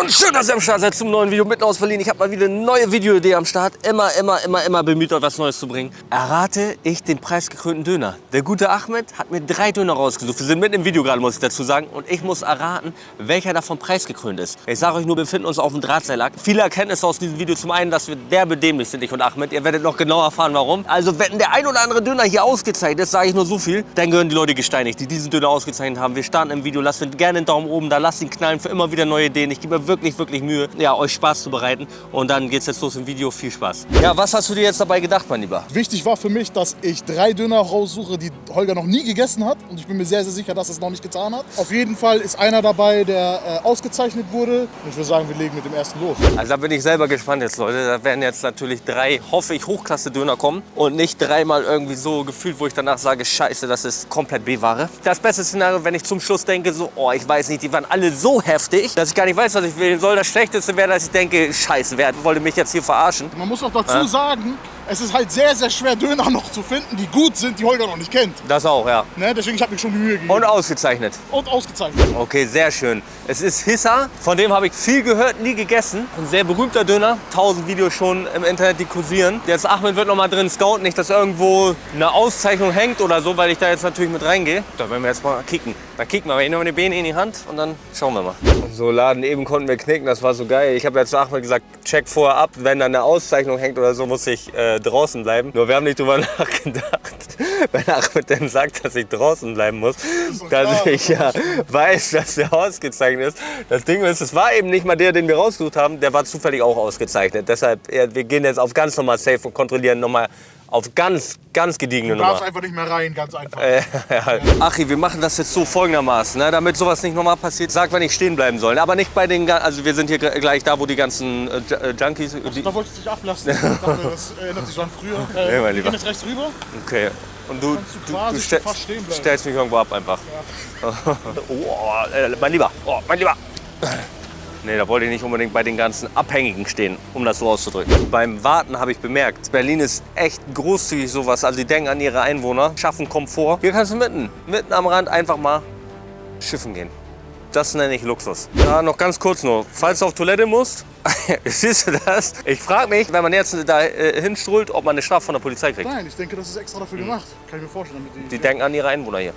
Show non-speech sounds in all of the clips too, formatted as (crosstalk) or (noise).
und schön, dass ihr am Start seid zum neuen Video mitten aus Berlin. Ich habe mal wieder eine neue Videoidee am Start. Immer, immer, immer, immer bemüht, euch was Neues zu bringen. Errate ich den preisgekrönten Döner. Der gute Ahmed hat mir drei Döner rausgesucht. Wir sind mitten im Video gerade, muss ich dazu sagen. Und ich muss erraten, welcher davon preisgekrönt ist. Ich sage euch nur, wir befinden uns auf dem Drahtseilack. Viele Erkenntnisse aus diesem Video. Zum einen, dass wir derbe dämlich sind, ich und Ahmed. Ihr werdet noch genau erfahren, warum. Also, wenn der ein oder andere Döner hier ausgezeichnet ist, sage ich nur so viel, dann gehören die Leute gesteinigt, die diesen Döner ausgezeichnet haben. Wir starten im Video. Lasst gerne einen Daumen oben da. Lasst ihn knallen für immer wieder neue Ideen. Ich gebe mir wirklich, wirklich Mühe, ja, euch Spaß zu bereiten. Und dann geht's jetzt los im Video. Viel Spaß. Ja, was hast du dir jetzt dabei gedacht, mein Lieber? Wichtig war für mich, dass ich drei Döner raussuche, die Holger noch nie gegessen hat. Und ich bin mir sehr, sehr sicher, dass er es noch nicht getan hat. Auf jeden Fall ist einer dabei, der äh, ausgezeichnet wurde. Und ich würde sagen, wir legen mit dem ersten los. Also da bin ich selber gespannt jetzt, Leute. Da werden jetzt natürlich drei, hoffe ich, Hochklasse-Döner kommen. Und nicht dreimal irgendwie so gefühlt, wo ich danach sage, scheiße, das ist komplett B-Ware. Das beste Szenario, wenn ich zum Schluss denke, so, oh, ich weiß nicht, die waren alle so heftig, dass ich gar nicht weiß, was ich wählen soll. Das Schlechteste wäre, dass ich denke, scheiße, wer wollte mich jetzt hier verarschen? Man muss auch dazu sagen, es ist halt sehr, sehr schwer, Döner noch zu finden, die gut sind, die Holger noch nicht kennt. Das auch, ja. Ne? Deswegen, ich habe mir schon die Mühe gegeben. Und ausgezeichnet. Und ausgezeichnet. Okay, sehr schön. Es ist Hissa, von dem habe ich viel gehört, nie gegessen. Ein sehr berühmter Döner. Tausend Videos schon im Internet, die kursieren. Jetzt Ahmed wird noch mal drin scouten, nicht, dass irgendwo eine Auszeichnung hängt oder so, weil ich da jetzt natürlich mit reingehe. Da werden wir jetzt mal kicken. Da kicken wir. Ich nehme die Beine in die Hand und dann schauen wir mal. So Laden, eben konnten wir knicken, das war so geil. Ich habe jetzt zu Ahmed gesagt, check vorher ab, wenn da eine Auszeichnung hängt oder so, muss ich äh, draußen bleiben. Nur wir haben nicht drüber (laughs) nachgedacht, (laughs) wenn Ahmed dann sagt, dass ich draußen bleiben muss, dass ich ja weiß, dass der ausgezeichnet ist. Das Ding ist, es war eben nicht mal der, den wir rausgesucht haben, der war zufällig auch ausgezeichnet. Deshalb, ja, wir gehen jetzt auf ganz normal safe und kontrollieren nochmal auf ganz, ganz gediegene Du darfst Nummer. einfach nicht mehr rein, ganz einfach. Äh, (laughs) ja. Achi, wir machen das jetzt so folgendermaßen, ne, damit sowas nicht nochmal passiert. Sag, wenn ich stehen bleiben soll. Aber nicht bei den, ga- also wir sind hier gl- gleich da, wo die ganzen äh, äh, Junkies, die, Da wolltest du dich ablassen. Ich dachte, das erinnert sich so an früher. Äh, (laughs) Nee, mein wir Lieber. gehen jetzt rechts rüber. okay. Und du, du du, du stell- stellst mich irgendwo ab einfach. (laughs) oh, äh, mein Lieber, oh, mein Lieber. Nee, da wollte ich nicht unbedingt bei den ganzen Abhängigen stehen, um das so auszudrücken. Beim Warten habe ich bemerkt, Berlin ist echt großzügig sowas. Also die denken an ihre Einwohner, schaffen Komfort. Hier kannst du mitten, mitten am Rand einfach mal schiffen gehen. Das nenne ich Luxus. Ja, noch ganz kurz nur. Falls du auf Toilette musst, (laughs) siehst du das? Ich frage mich, wenn man jetzt da äh, hinstrahlt, ob man eine Strafe von der Polizei kriegt. Nein, ich denke, das ist extra dafür gemacht. Kann ich mir vorstellen. Damit die, Die denken an ihre Einwohner hier.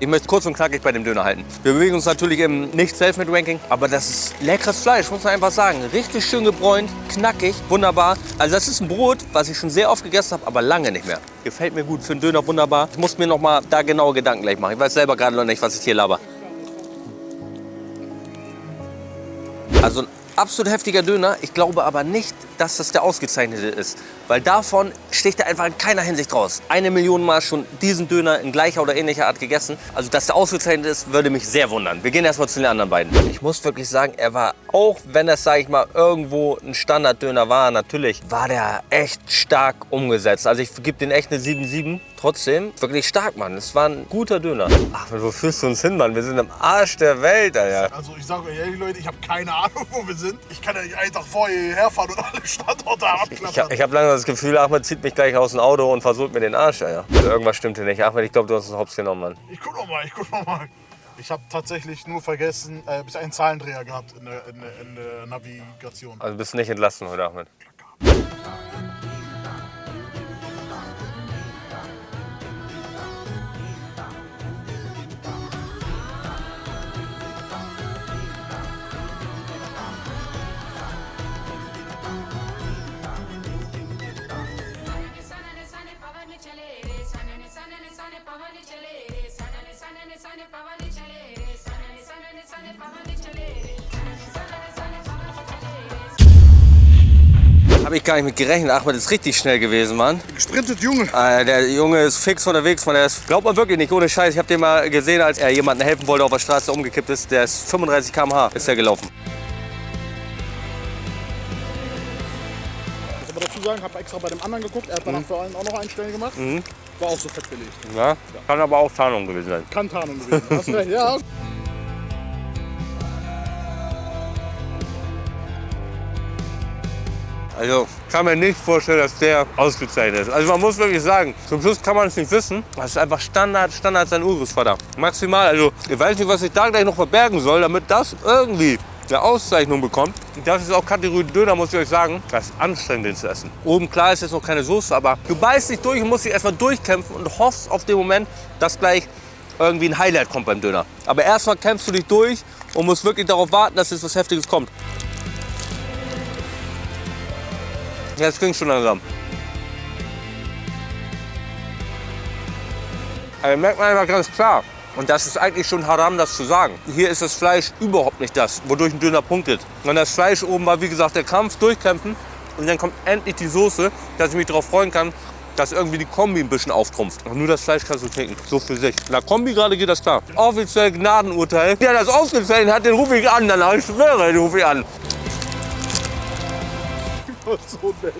Ich möchte kurz und knackig bei dem Döner halten. Wir bewegen uns natürlich im nicht self ranking aber das ist leckeres Fleisch, muss man einfach sagen. Richtig schön gebräunt, knackig, wunderbar. Also das ist ein Brot, was ich schon sehr oft gegessen habe, aber lange nicht mehr. Gefällt mir gut, für einen Döner wunderbar. Ich muss mir noch mal da genaue Gedanken gleich machen. Ich weiß selber gerade noch nicht, was ich hier laber. Also ein absolut heftiger Döner. Ich glaube aber nicht, dass das der ausgezeichnete ist. Weil davon sticht er einfach in keiner Hinsicht raus. Eine Million Mal schon diesen Döner in gleicher oder ähnlicher Art gegessen. Also, dass der ausgezeichnet ist, würde mich sehr wundern. Wir gehen erstmal zu den anderen beiden. Ich muss wirklich sagen, er war, auch wenn es, sage ich mal, irgendwo ein Standarddöner war, natürlich, war der echt stark umgesetzt. Also, ich gebe den echt eine 7,7. Trotzdem, wirklich stark, Mann. Es war ein guter Döner. Ach, wo führst du uns hin, Mann? Wir sind im Arsch der Welt, Alter. Also ich sage euch ehrlich, Leute, ich habe keine Ahnung, wo wir sind. Ich kann ja nicht einen Tag vorher hierher fahren und alle Standorte Ich, abklappern. ich habe langsam das Gefühl, Ahmed zieht mich gleich aus dem Auto und versucht mir den Arsch. Ja. Also irgendwas stimmte nicht. Ahmed, ich glaube, du hast es hops genommen, Mann. Ich guck noch mal, ich guck noch. Ich habe tatsächlich nur vergessen, äh, bis einen Zahlendreher gehabt in der, in der, in der Navigation. Also bist du nicht entlassen heute, Ahmed? Glück. Habe ich gar nicht mit gerechnet. Ahmed ist richtig schnell gewesen, Mann. Gesprintet Junge. Äh, der Junge ist fix unterwegs, Mann. Der ist, glaubt man wirklich nicht, ohne Scheiß. Ich habe den mal gesehen, als er jemandem helfen wollte auf der Straße umgekippt ist. Der ist 35 km/h ist er gelaufen. Dazu sagen, habe extra bei dem anderen geguckt. Er hat Mhm. danach für einen auch noch einen Stellen gemacht. War auch so fett belegt. Ja, kann aber auch Tarnung gewesen sein. Kann Tarnung gewesen. sein. Hast recht, ja. (laughs) Also kann mir nicht vorstellen, dass der ausgezeichnet ist. Also man muss wirklich sagen, zum Schluss kann man es nicht wissen. Das ist einfach Standard, Standard sein Urusvater. Maximal, also ich weiß nicht, was ich da gleich noch verbergen soll, damit das irgendwie eine Auszeichnung bekommt. Das ist auch Kategorie Döner, muss ich euch sagen. Das ist anstrengend, den zu essen. Oben klar ist jetzt noch keine Soße, aber du beißt dich durch und musst dich erstmal durchkämpfen und hoffst auf den Moment, dass gleich irgendwie ein Highlight kommt beim Döner. Aber erstmal kämpfst du dich durch und musst wirklich darauf warten, dass jetzt was Heftiges kommt. Es klingt schon langsam. Also merkt man einfach ganz klar. Und das ist eigentlich schon haram, das zu sagen. Hier ist das Fleisch überhaupt nicht das, wodurch ein Döner punktet. Und das Fleisch oben war, wie gesagt, der Kampf, durchkämpfen. Und dann kommt endlich die Soße, dass ich mich darauf freuen kann, dass irgendwie die Kombi ein bisschen auftrumpft. Und nur das Fleisch kannst du trinken, so für sich. Der Kombi gerade geht das klar. Offiziell Gnadenurteil. Der das ausgezeichnet hat, den rufe ich an, danach ich schwöre, den rufe ich an. so nett.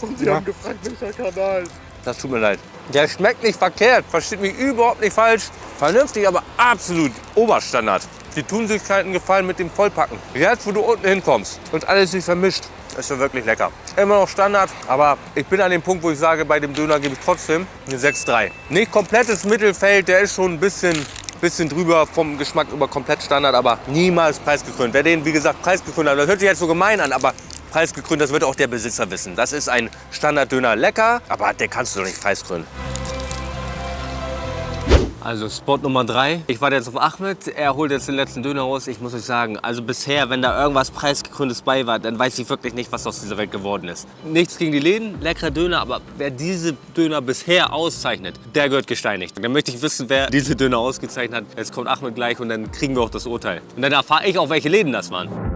Und sie haben gefragt, welcher Kanal. Das tut mir leid. Der schmeckt nicht verkehrt, versteht mich überhaupt nicht falsch. Vernünftig, aber absolut Oberstandard. Die tun sich keinen Gefallen mit dem Vollpacken. Jetzt, wo du unten hinkommst und alles sich vermischt, ist schon wirklich lecker. Immer noch Standard, aber ich bin an dem Punkt, wo ich sage, bei dem Döner gebe ich trotzdem eine 6,3. Nicht komplettes Mittelfeld, der ist schon ein bisschen, bisschen drüber vom Geschmack über komplett Standard, aber niemals preisgekrönt. Wer den, wie gesagt, preisgekrönt hat, das hört sich jetzt so gemein an, aber preisgekrönt, das wird auch der Besitzer wissen. Das ist ein Standarddöner lecker, aber den kannst du doch nicht preiskrönen. Also Spot Nummer 3. Ich warte jetzt auf Ahmed. Er holt jetzt den letzten Döner raus. Ich muss euch sagen, also bisher, wenn da irgendwas preisgekröntes bei war, dann weiß ich wirklich nicht, was aus dieser Welt geworden ist. Nichts gegen die Läden, leckerer Döner, aber wer diese Döner bisher auszeichnet, der gehört gesteinigt. Dann möchte ich wissen, wer diese Döner ausgezeichnet hat. Jetzt kommt Ahmed gleich und dann kriegen wir auch das Urteil. Und dann erfahre ich auch, welche Läden das waren.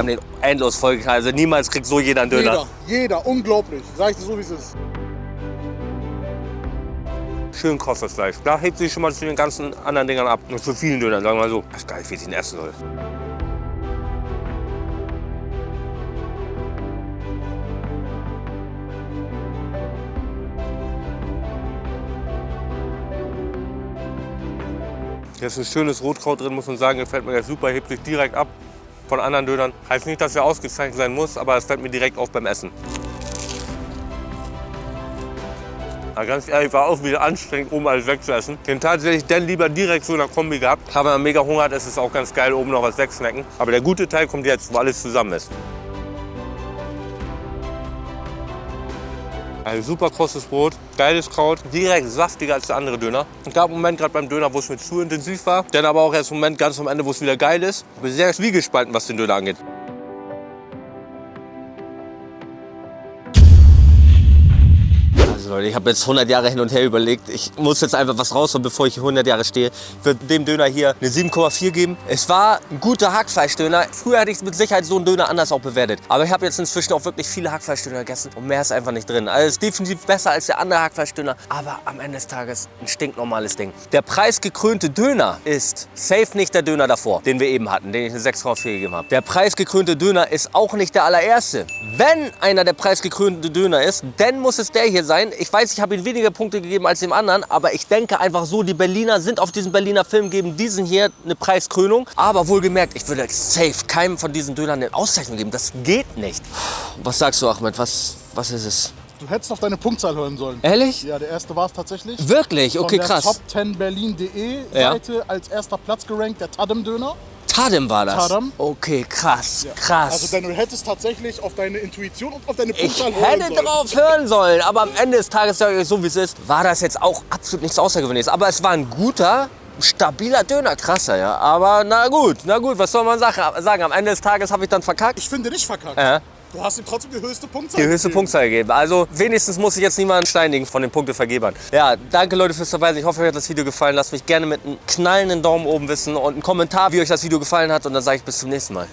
Haben den endlos vollgeknallt. Also niemals kriegt so jeder einen Döner. Jeder, jeder, unglaublich. Sag ich dir so, wie es ist. Schön das Fleisch. Da hebt sich schon mal zu den ganzen anderen Dingern ab. Und zu vielen Dönern, sagen wir mal so. Das ist geil, wie ich den essen soll. Hier ist ein schönes Rotkraut drin, muss man sagen. Gefällt mir super, hebt sich direkt ab von anderen Dönern. Heißt nicht, dass er ausgezeichnet sein muss, aber es fällt mir direkt auf beim Essen. Aber ganz ehrlich, war auch wieder anstrengend, oben alles wegzuessen. Den tatsächlich dann lieber direkt so in der Kombi gehabt. Aber wenn man mega Hunger hat, ist es auch ganz geil, oben noch was wegsnacken. Aber der gute Teil kommt jetzt, wo alles zusammen ist. Ein super krosses Brot, geiles Kraut, direkt saftiger als der andere Döner. Es gab einen Moment gerade beim Döner, wo es mir zu intensiv war. Dann aber auch erst einen Moment ganz am Ende, wo es wieder geil ist. Ich bin sehr zwiegespalten, was den Döner angeht. Also Leute, ich habe jetzt 100 Jahre hin und her überlegt. Ich muss jetzt einfach was rausholen, bevor ich hier 100 Jahre stehe. Ich würde dem Döner hier eine 7,4 geben. Es war ein guter Hackfleischdöner. Früher hätte ich mit Sicherheit so einen Döner anders auch bewertet. Aber ich habe jetzt inzwischen auch wirklich viele Hackfleischdöner gegessen und mehr ist einfach nicht drin. Also es ist definitiv besser als der andere Hackfleischdöner. Aber am Ende des Tages ein stinknormales Ding. Der preisgekrönte Döner ist safe nicht der Döner davor, den wir eben hatten, den ich eine 6 drauf gegeben habe. Der preisgekrönte Döner ist auch nicht der allererste. Wenn einer der preisgekrönte Döner ist, dann muss es der hier sein. Ich weiß, ich habe ihm weniger Punkte gegeben als dem anderen, aber ich denke einfach so, die Berliner sind auf diesen Berliner Film, geben diesen hier eine Preiskrönung. Aber wohlgemerkt, ich würde safe keinem von diesen Dönern eine Auszeichnung geben. Das geht nicht. Was sagst du, Ahmed? Was, was ist es? Du hättest auf deine Punktzahl hören sollen. Ehrlich? Ja, der erste war es tatsächlich. Wirklich? Okay, Von der krass. Top 10 Berlin.de Ja. Seite als erster Platz gerankt, der Tadem-Döner. Tadem war das? Tadem. Okay, krass, krass. Also denn du hättest tatsächlich auf deine Intuition und auf deine Ich Punktzahl hören hätte sollen. drauf hören sollen, aber am Ende des Tages, sage ich euch so wie es ist, war das jetzt auch absolut nichts Außergewöhnliches. Aber es war ein guter, stabiler Döner, krasser, ja. Aber na gut, na gut, was soll man sagen? Am Ende des Tages habe ich dann verkackt. Ich finde nicht verkackt. Ja. Du hast ihm trotzdem die höchste Punktzahl Die höchste gegeben. Punktzahl gegeben. Also wenigstens muss ich jetzt niemanden steinigen von den Punktevergebern. Ja, danke Leute fürs Dabei sein. Ich hoffe, euch hat das Video gefallen. Lasst mich gerne mit einem knallenden Daumen oben wissen und einen Kommentar, wie euch das Video gefallen hat. Und dann sage ich bis zum nächsten Mal.